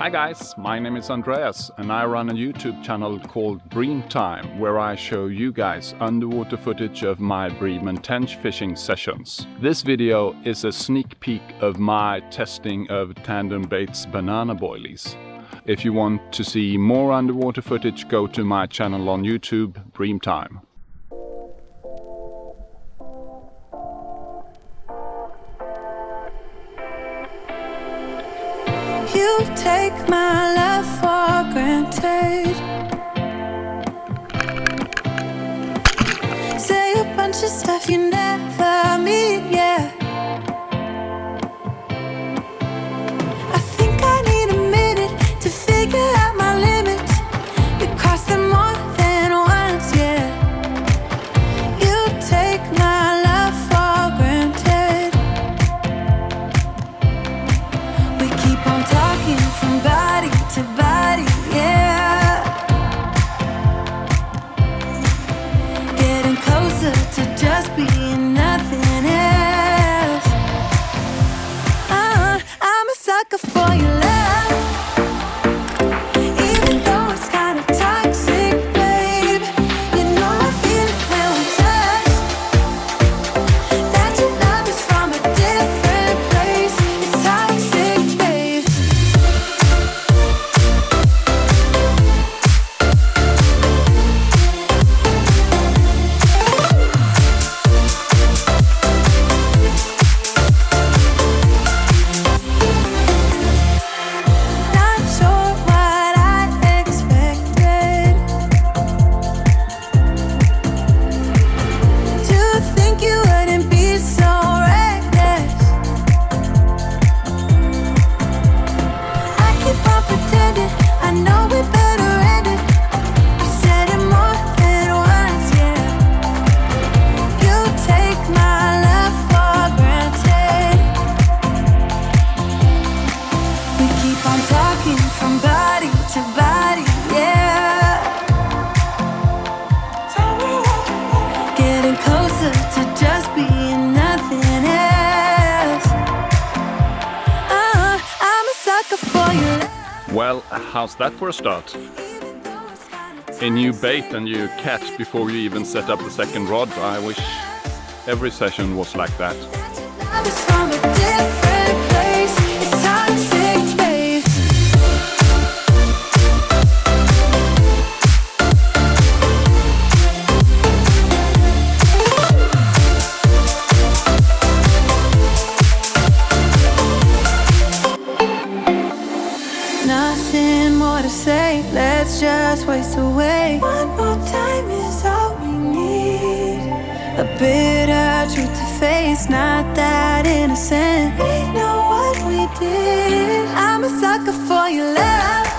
Hi guys, my name is Andreas and I run a YouTube channel called Bream Time where I show you guys underwater footage of my bream and tench fishing sessions. This video is a sneak peek of my testing of Tandem Baits banana boilies. If you want to see more underwater footage go to my channel on YouTube, Bream Time. You take my love for granted. Say a bunch of stuff you never to body, yeah. Getting closer to just being How's that for a start? A new bait and you catch before you even set up the second rod. I wish every session was like that. Let's just waste away. One more time is all we need. A bitter truth to face, not that innocent. We know what we did. I'm a sucker for your love.